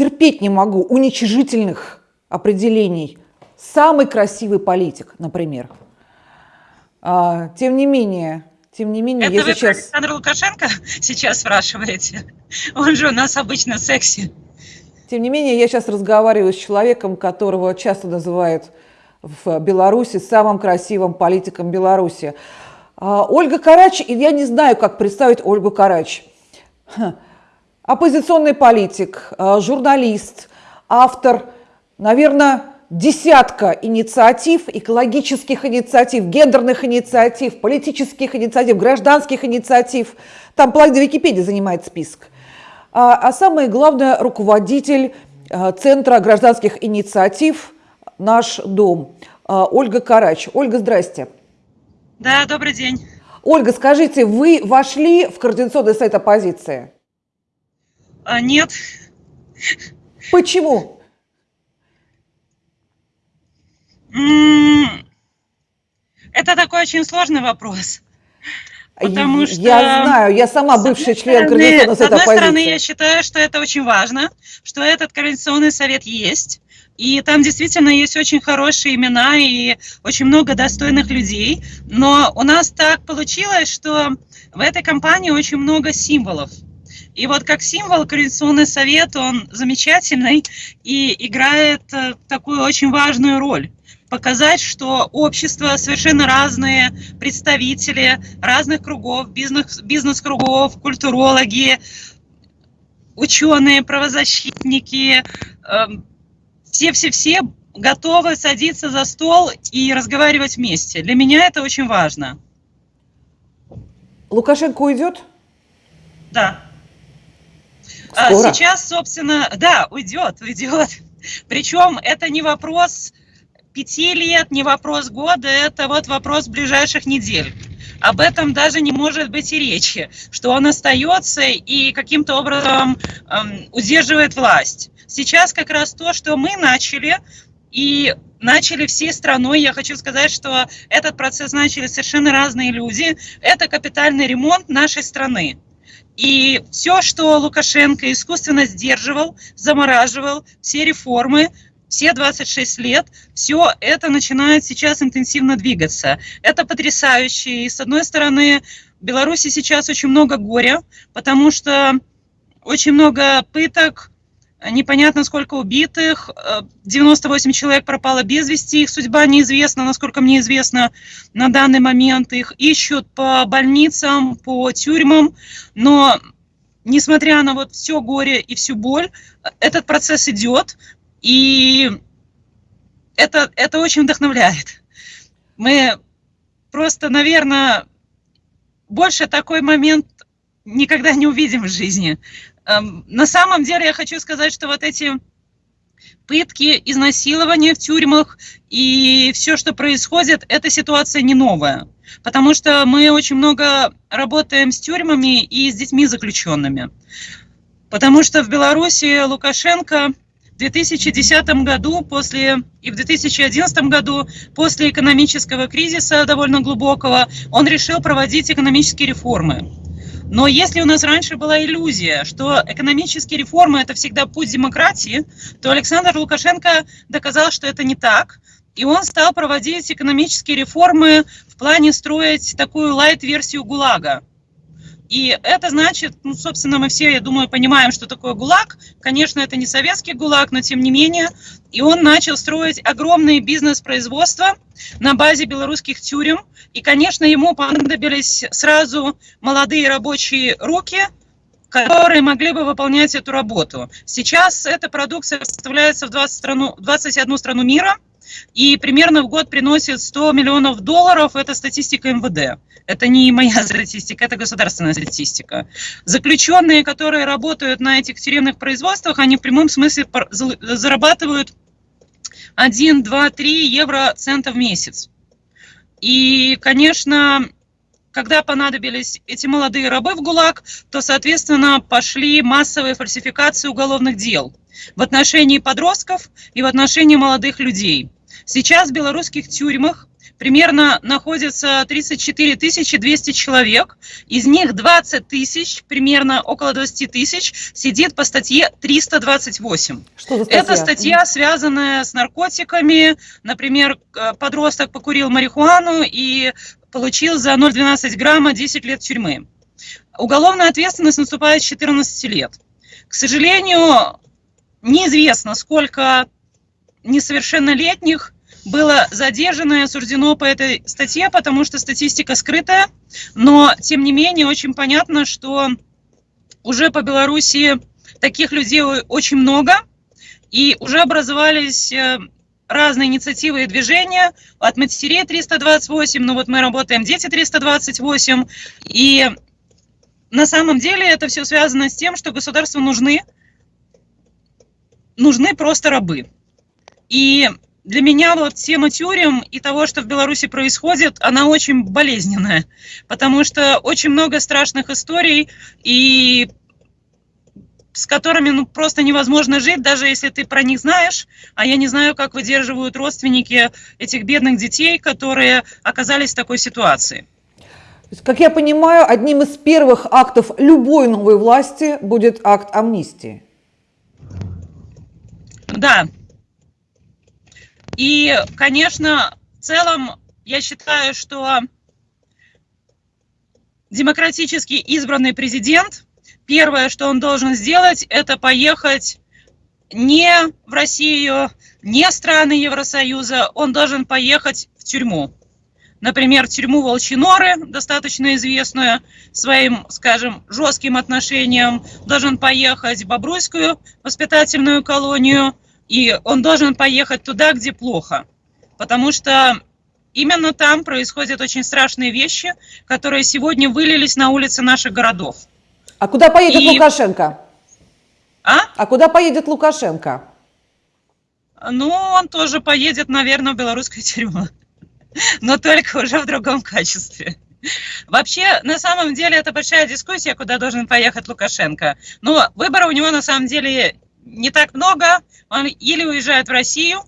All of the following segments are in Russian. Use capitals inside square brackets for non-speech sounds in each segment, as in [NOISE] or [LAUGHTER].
терпеть не могу уничижительных определений. Самый красивый политик, например. А, тем не менее, тем не менее, Это я вы сейчас... Александр Лукашенко [LAUGHS] сейчас спрашиваете? Он же у нас обычно секси. Тем не менее, я сейчас разговариваю с человеком, которого часто называют в Беларуси самым красивым политиком Беларуси. А, Ольга Карач, и я не знаю, как представить Ольгу Карач. Оппозиционный политик, а, журналист, автор, наверное, десятка инициатив, экологических инициатив, гендерных инициатив, политических инициатив, гражданских инициатив. Там половина Википедии занимает список. А, а самое главное, руководитель а, Центра гражданских инициатив «Наш дом» а, Ольга Карач. Ольга, здрасте. Да, добрый день. Ольга, скажите, вы вошли в Координационный совет оппозиции? А, нет. Почему? Это такой очень сложный вопрос. Потому что... Я знаю, я сама бывший член Координационного совета. С одной стороны, я считаю, что это очень важно, что этот Координационный совет есть, и там действительно есть очень хорошие имена и очень много достойных людей. Но у нас так получилось, что в этой компании очень много символов. И вот как символ Координационный совет, он замечательный и играет э, такую очень важную роль показать, что общество совершенно разные представители разных кругов, бизнес, бизнес-кругов, культурологи, ученые, правозащитники, все-все-все эм, готовы садиться за стол и разговаривать вместе. Для меня это очень важно. Лукашенко уйдет? Да. А Скоро. Сейчас, собственно, да, уйдет, уйдет. [LAUGHS] Причем это не вопрос пяти лет, не вопрос года, это вот вопрос ближайших недель. Об этом даже не может быть и речи, что он остается и каким-то образом эм, удерживает власть. Сейчас как раз то, что мы начали, и начали всей страной. Я хочу сказать, что этот процесс начали совершенно разные люди. Это капитальный ремонт нашей страны. И все, что Лукашенко искусственно сдерживал, замораживал, все реформы, все 26 лет, все это начинает сейчас интенсивно двигаться. Это потрясающе. И с одной стороны, в Беларуси сейчас очень много горя, потому что очень много пыток, непонятно сколько убитых, 98 человек пропало без вести, их судьба неизвестна, насколько мне известно на данный момент. Их ищут по больницам, по тюрьмам, но несмотря на вот все горе и всю боль, этот процесс идет. И это, это очень вдохновляет. Мы просто, наверное, больше такой момент никогда не увидим в жизни. Эм, на самом деле я хочу сказать, что вот эти пытки, изнасилования в тюрьмах и все, что происходит, эта ситуация не новая. Потому что мы очень много работаем с тюрьмами и с детьми заключенными. Потому что в Беларуси Лукашенко 2010 году после, и в 2011 году после экономического кризиса довольно глубокого он решил проводить экономические реформы. Но если у нас раньше была иллюзия, что экономические реформы – это всегда путь демократии, то Александр Лукашенко доказал, что это не так. И он стал проводить экономические реформы в плане строить такую лайт-версию ГУЛАГа. И это значит, ну, собственно, мы все, я думаю, понимаем, что такое ГУЛАГ. Конечно, это не советский ГУЛАГ, но тем не менее. И он начал строить огромные бизнес-производства на базе белорусских тюрем. И, конечно, ему понадобились сразу молодые рабочие руки, которые могли бы выполнять эту работу. Сейчас эта продукция составляется в 20 страну, 21 страну мира – и примерно в год приносит 100 миллионов долларов, это статистика МВД. Это не моя [LAUGHS] статистика, это государственная статистика. Заключенные, которые работают на этих тюремных производствах, они в прямом смысле зарабатывают 1, 2, 3 евро цента в месяц. И, конечно, когда понадобились эти молодые рабы в ГУЛАГ, то, соответственно, пошли массовые фальсификации уголовных дел в отношении подростков и в отношении молодых людей. Сейчас в белорусских тюрьмах примерно находится 34 200 человек, из них 20 тысяч, примерно около 20 тысяч, сидит по статье 328. Что за статья? Это статья, связанная с наркотиками, например, подросток покурил марихуану и получил за 0,12 грамма 10 лет тюрьмы. Уголовная ответственность наступает с 14 лет. К сожалению, неизвестно, сколько несовершеннолетних было задержано и осуждено по этой статье, потому что статистика скрытая, но тем не менее очень понятно, что уже по Беларуси таких людей очень много, и уже образовались э, разные инициативы и движения, от матерей 328, ну вот мы работаем дети 328, и на самом деле это все связано с тем, что государству нужны, нужны просто рабы. И для меня вот тема тюрем и того, что в Беларуси происходит, она очень болезненная, потому что очень много страшных историй, и с которыми ну, просто невозможно жить, даже если ты про них знаешь, а я не знаю, как выдерживают родственники этих бедных детей, которые оказались в такой ситуации. Как я понимаю, одним из первых актов любой новой власти будет акт амнистии. Да, и, конечно, в целом я считаю, что демократически избранный президент, первое, что он должен сделать, это поехать не в Россию, не в страны Евросоюза, он должен поехать в тюрьму. Например, тюрьму Волчиноры, достаточно известную своим, скажем, жестким отношением, должен поехать в Бобруйскую воспитательную колонию – и он должен поехать туда, где плохо. Потому что именно там происходят очень страшные вещи, которые сегодня вылились на улицы наших городов. А куда поедет и... Лукашенко? А? А куда поедет Лукашенко? Ну, он тоже поедет, наверное, в белорусскую тюрьму. [LAUGHS] Но только уже в другом качестве. Вообще, на самом деле, это большая дискуссия, куда должен поехать Лукашенко. Но выбора у него на самом деле не так много. Он или уезжает в Россию,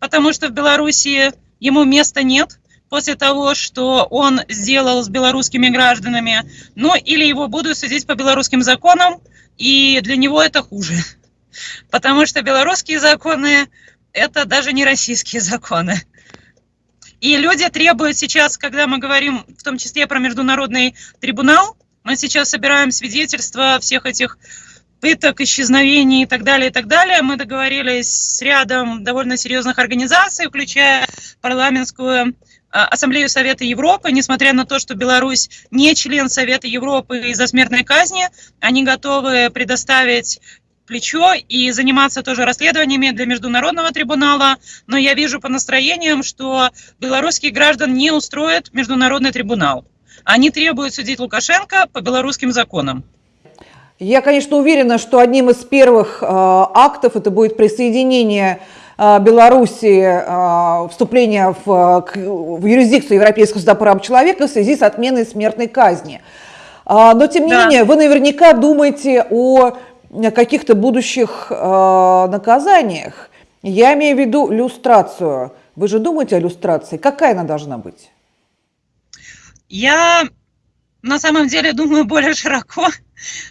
потому что в Беларуси ему места нет после того, что он сделал с белорусскими гражданами, ну или его будут судить по белорусским законам, и для него это хуже. [LAUGHS] Потому что белорусские законы – это даже не российские законы. И люди требуют сейчас, когда мы говорим в том числе про международный трибунал, мы сейчас собираем свидетельства всех этих пыток, исчезновений и так далее, и так далее. Мы договорились с рядом довольно серьезных организаций, включая парламентскую а, Ассамблею Совета Европы, несмотря на то, что Беларусь не член Совета Европы из-за смертной казни, они готовы предоставить плечо и заниматься тоже расследованиями для Международного трибунала, но я вижу по настроениям, что белорусских граждан не устроит Международный трибунал. Они требуют судить Лукашенко по белорусским законам. Я, конечно, уверена, что одним из первых э, актов это будет присоединение э, Белоруссии, э, вступление в, в юрисдикцию Европейского суда прав человека в связи с отменой смертной казни. Э, но, тем не да. менее, вы наверняка думаете о каких-то будущих наказаниях. Я имею в виду люстрацию. Вы же думаете о люстрации? Какая она должна быть? Я на самом деле думаю более широко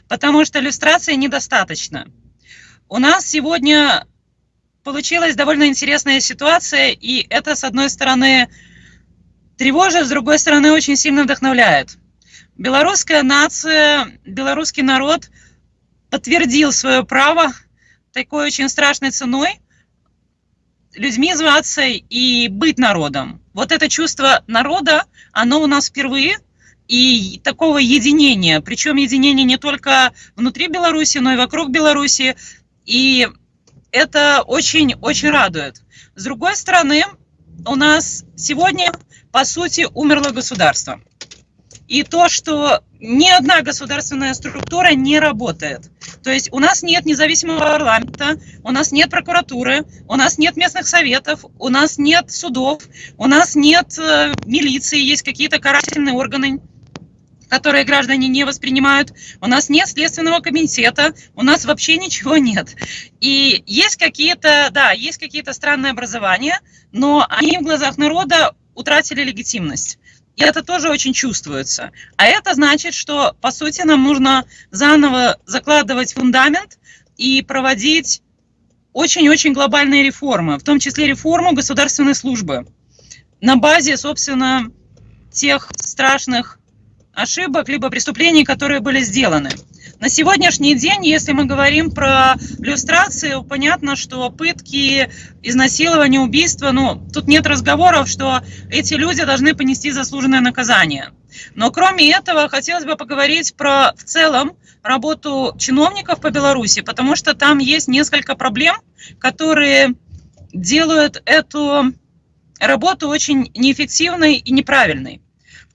потому что иллюстрации недостаточно. У нас сегодня получилась довольно интересная ситуация, и это, с одной стороны, тревожит, с другой стороны, очень сильно вдохновляет. Белорусская нация, белорусский народ подтвердил свое право такой очень страшной ценой людьми зваться и быть народом. Вот это чувство народа, оно у нас впервые – и такого единения, причем единения не только внутри Беларуси, но и вокруг Беларуси, и это очень-очень радует. С другой стороны, у нас сегодня, по сути, умерло государство. И то, что ни одна государственная структура не работает. То есть у нас нет независимого парламента, у нас нет прокуратуры, у нас нет местных советов, у нас нет судов, у нас нет э, милиции, есть какие-то карательные органы которые граждане не воспринимают. У нас нет следственного комитета, у нас вообще ничего нет. И есть какие-то, да, есть какие-то странные образования, но они в глазах народа утратили легитимность. И это тоже очень чувствуется. А это значит, что, по сути, нам нужно заново закладывать фундамент и проводить очень-очень глобальные реформы, в том числе реформу государственной службы на базе, собственно, тех страшных ошибок либо преступлений, которые были сделаны. На сегодняшний день, если мы говорим про иллюстрацию, понятно, что пытки, изнасилование, убийство, ну, тут нет разговоров, что эти люди должны понести заслуженное наказание. Но кроме этого, хотелось бы поговорить про в целом работу чиновников по Беларуси, потому что там есть несколько проблем, которые делают эту работу очень неэффективной и неправильной.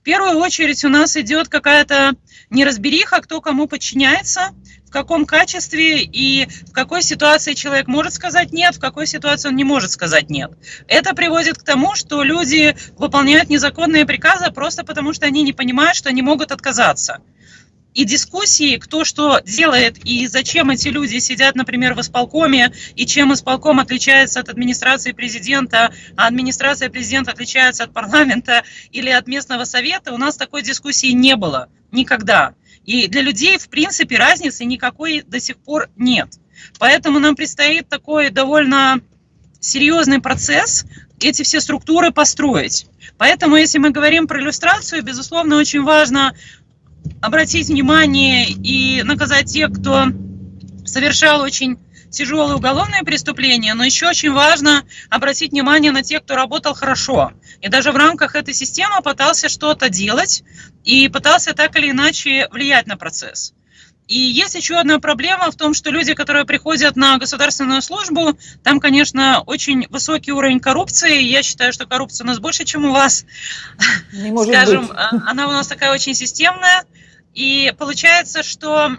В первую очередь у нас идет какая-то неразбериха, кто кому подчиняется, в каком качестве и в какой ситуации человек может сказать нет, в какой ситуации он не может сказать нет. Это приводит к тому, что люди выполняют незаконные приказы просто потому, что они не понимают, что они могут отказаться и дискуссии, кто что делает и зачем эти люди сидят, например, в исполкоме, и чем исполком отличается от администрации президента, а администрация президента отличается от парламента или от местного совета, у нас такой дискуссии не было никогда. И для людей, в принципе, разницы никакой до сих пор нет. Поэтому нам предстоит такой довольно серьезный процесс эти все структуры построить. Поэтому, если мы говорим про иллюстрацию, безусловно, очень важно обратить внимание и наказать тех, кто совершал очень тяжелые уголовные преступления, но еще очень важно обратить внимание на тех, кто работал хорошо. И даже в рамках этой системы пытался что-то делать и пытался так или иначе влиять на процесс. И есть еще одна проблема в том, что люди, которые приходят на государственную службу, там, конечно, очень высокий уровень коррупции. Я считаю, что коррупция у нас больше, чем у вас. Не может Скажем, быть. А, она у нас такая очень системная. И получается, что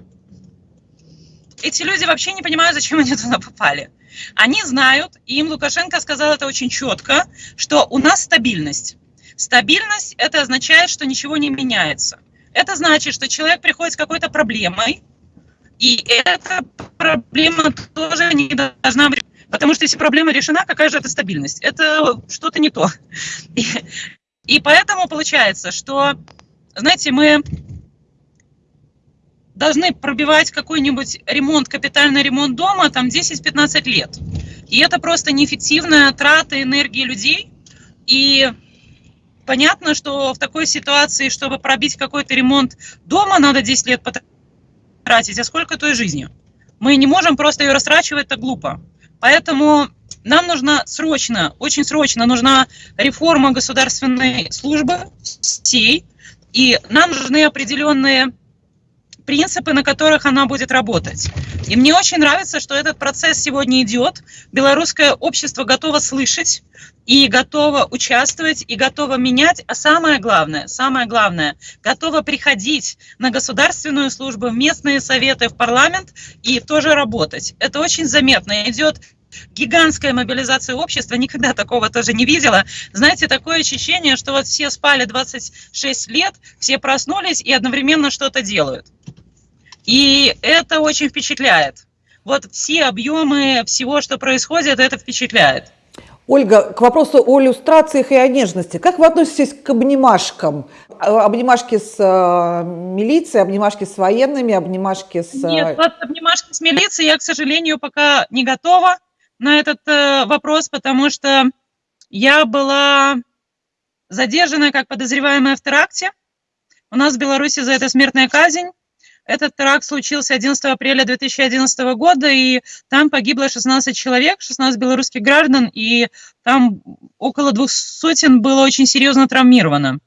эти люди вообще не понимают, зачем они туда попали. Они знают, и им Лукашенко сказал это очень четко, что у нас стабильность. Стабильность – это означает, что ничего не меняется. Это значит, что человек приходит с какой-то проблемой, и эта проблема тоже не должна быть... Потому что если проблема решена, какая же это стабильность? Это что-то не то. [LAUGHS] И, и поэтому получается, что, знаете, мы должны пробивать какой-нибудь ремонт, капитальный ремонт дома там 10-15 лет. И это просто неэффективная трата энергии людей. И понятно, что в такой ситуации, чтобы пробить какой-то ремонт дома, надо 10 лет потратить, а сколько той жизни? Мы не можем просто ее растрачивать, это глупо. Поэтому нам нужна срочно, очень срочно нужна реформа государственной службы всей, и нам нужны определенные принципы, на которых она будет работать. И мне очень нравится, что этот процесс сегодня идет. Белорусское общество готово слышать и готово участвовать, и готово менять. А самое главное, самое главное, готово приходить на государственную службу, в местные советы, в парламент и тоже работать. Это очень заметно. Идет гигантская мобилизация общества, никогда такого тоже не видела. Знаете, такое ощущение, что вот все спали 26 лет, все проснулись и одновременно что-то делают. И это очень впечатляет. Вот все объемы всего, что происходит, это впечатляет. Ольга, к вопросу о иллюстрациях и о нежности. Как вы относитесь к обнимашкам? Обнимашки с э, милицией, обнимашки с военными, обнимашки с... Э, Нет, вот обнимашки с милицией я, к сожалению, пока не готова на этот э, вопрос, потому что я была задержана как подозреваемая в теракте. У нас в Беларуси за это смертная казнь. Этот теракт случился 11 апреля 2011 года, и там погибло 16 человек, 16 белорусских граждан, и там около двух сотен было очень серьезно травмировано.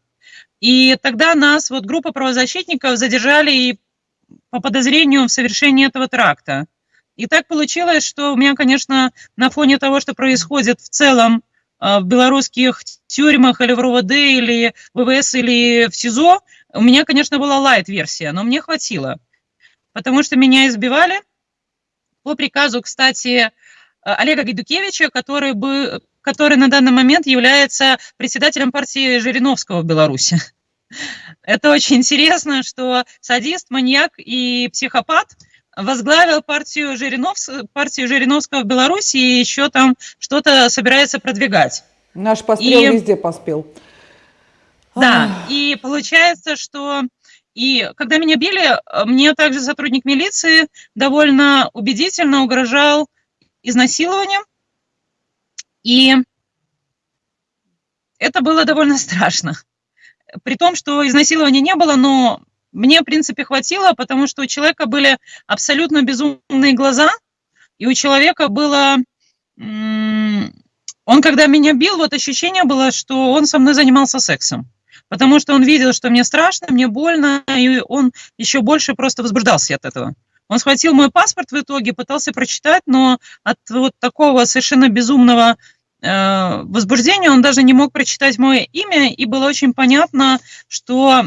И тогда нас, вот группа правозащитников, задержали и по подозрению в совершении этого теракта. И так получилось, что у меня, конечно, на фоне того, что происходит в целом э, в белорусских тюрьмах или в РУВД, или в ВВС, или в СИЗО, у меня, конечно, была лайт-версия, но мне хватило, потому что меня избивали по приказу, кстати, Олега Гайдукевича, который, бы, который на данный момент является председателем партии Жириновского в Беларуси. [LAUGHS] Это очень интересно, что садист, маньяк и психопат возглавил партию, Жириновс, партию Жириновского в Беларуси и еще там что-то собирается продвигать. Наш пострел и... везде поспел. Да, и получается, что и когда меня били, мне также сотрудник милиции довольно убедительно угрожал изнасилованием. И это было довольно страшно. При том, что изнасилования не было, но мне, в принципе, хватило, потому что у человека были абсолютно безумные глаза, и у человека было... Он, когда меня бил, вот ощущение было, что он со мной занимался сексом. Потому что он видел, что мне страшно, мне больно, и он еще больше просто возбуждался от этого. Он схватил мой паспорт в итоге, пытался прочитать, но от вот такого совершенно безумного э, возбуждения он даже не мог прочитать мое имя, и было очень понятно, что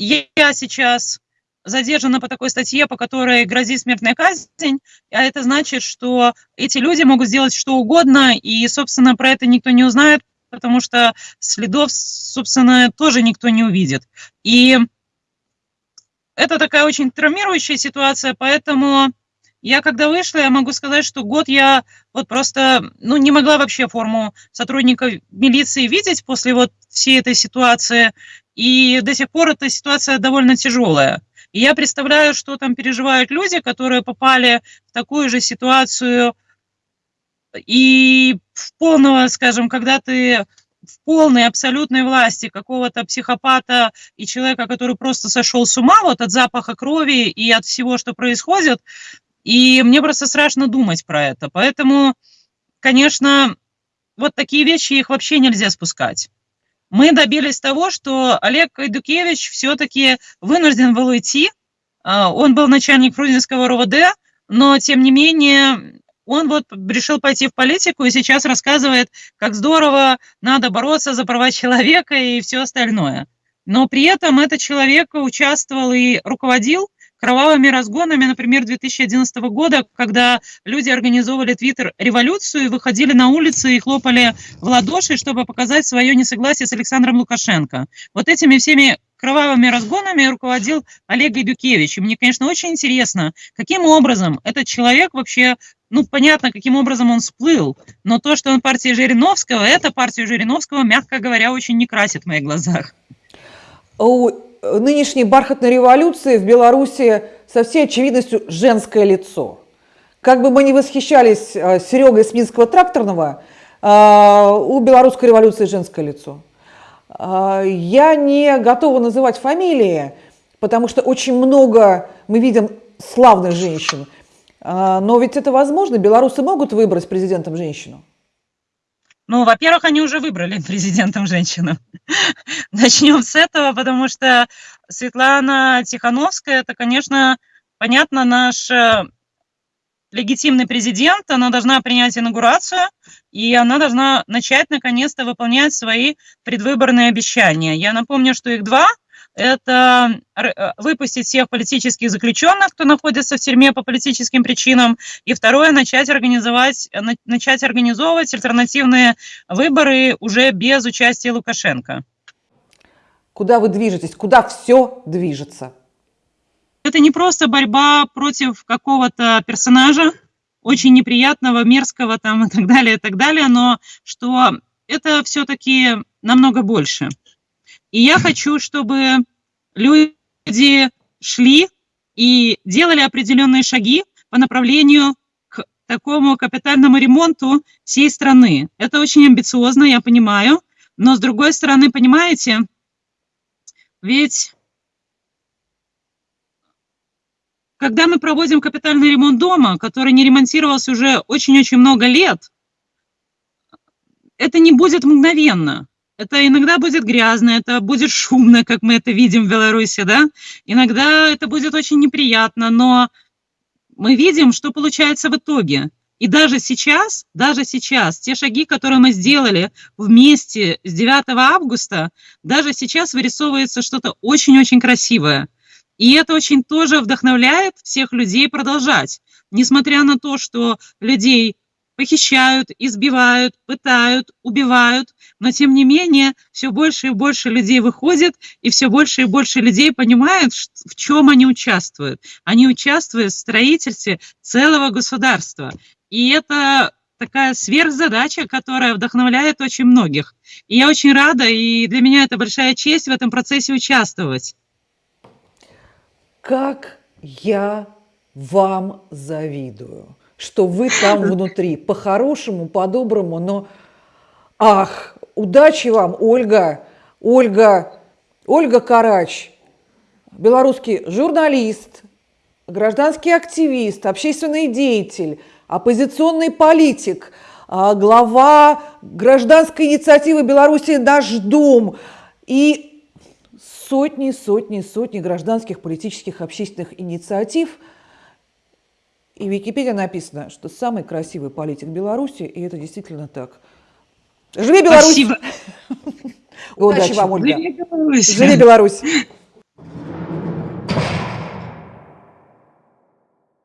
я сейчас задержана по такой статье, по которой грозит смертная казнь, а это значит, что эти люди могут сделать что угодно, и, собственно, про это никто не узнает, потому что следов, собственно, тоже никто не увидит. И это такая очень травмирующая ситуация, поэтому я когда вышла, я могу сказать, что год я вот просто, ну, не могла вообще форму сотрудника милиции видеть после вот всей этой ситуации, и до сих пор эта ситуация довольно тяжелая. И я представляю, что там переживают люди, которые попали в такую же ситуацию, и в полного, скажем, когда ты в полной абсолютной власти какого-то психопата и человека, который просто сошел с ума вот от запаха крови и от всего, что происходит. И мне просто страшно думать про это. Поэтому, конечно, вот такие вещи, их вообще нельзя спускать. Мы добились того, что Олег Кайдукевич все-таки вынужден был уйти. А, он был начальник Фрунзенского РОВД, но, тем не менее, он вот решил пойти в политику и сейчас рассказывает, как здорово надо бороться за права человека и все остальное. Но при этом этот человек участвовал и руководил кровавыми разгонами, например, 2011 года, когда люди организовывали твиттер-революцию и выходили на улицы и хлопали в ладоши, чтобы показать свое несогласие с Александром Лукашенко. Вот этими всеми кровавыми разгонами руководил Олег Гайдукевич. И мне, конечно, очень интересно, каким образом этот человек вообще, ну, понятно, каким образом он всплыл, но то, что он партия Жириновского, это партию Жириновского, мягко говоря, очень не красит в моих глазах. Нынешней бархатной революции в Беларуси со всей очевидностью женское лицо. Как бы мы ни восхищались э, Серегой с тракторного, э, у белорусской революции женское лицо. А, я не готова называть фамилии, потому что очень много мы видим славных женщин. Но ведь это возможно, белорусы могут выбрать президентом женщину? Ну, во-первых, они уже выбрали президентом женщину. [LAUGHS] Начнем с этого, потому что Светлана Тихановская, это, конечно, понятно, наш э, легитимный президент, она должна принять инаугурацию, и она должна начать наконец-то выполнять свои предвыборные обещания. Я напомню, что их два. Это э, выпустить всех политических заключенных, кто находится в тюрьме по политическим причинам, и второе, начать организовать, э, начать организовывать альтернативные выборы уже без участия Лукашенко. Куда вы движетесь? Куда все движется? Это не просто борьба против какого-то персонажа, очень неприятного, мерзкого там и так далее, и так далее, но что это все-таки намного больше. И я хочу, чтобы люди шли и делали определенные шаги по направлению к такому капитальному ремонту всей страны. Это очень амбициозно, я понимаю, но с другой стороны, понимаете, ведь Когда мы проводим капитальный ремонт дома, который не ремонтировался уже очень-очень много лет, это не будет мгновенно. Это иногда будет грязно, это будет шумно, как мы это видим в Беларуси, да? Иногда это будет очень неприятно, но мы видим, что получается в итоге. И даже сейчас, даже сейчас, те шаги, которые мы сделали вместе с 9 августа, даже сейчас вырисовывается что-то очень-очень красивое – и это очень тоже вдохновляет всех людей продолжать. Несмотря на то, что людей похищают, избивают, пытают, убивают, но тем не менее все больше и больше людей выходит, и все больше и больше людей понимают, в чем они участвуют. Они участвуют в строительстве целого государства. И это такая сверхзадача, которая вдохновляет очень многих. И я очень рада, и для меня это большая честь в этом процессе участвовать. Как я вам завидую, что вы там [LAUGHS] внутри, по-хорошему, по-доброму, но ах, удачи вам, Ольга, Ольга, Ольга Карач, белорусский журналист, гражданский активист, общественный деятель, оппозиционный политик, а, глава гражданской инициативы Беларуси «Наш дом» и сотни, сотни, сотни гражданских, политических, общественных инициатив. И в Википедии написано, что самый красивый политик Беларуси, и это действительно так. Живи Беларусь! Спасибо. Удачи вам, Ольга! Живи Беларусь! Живи Беларусь!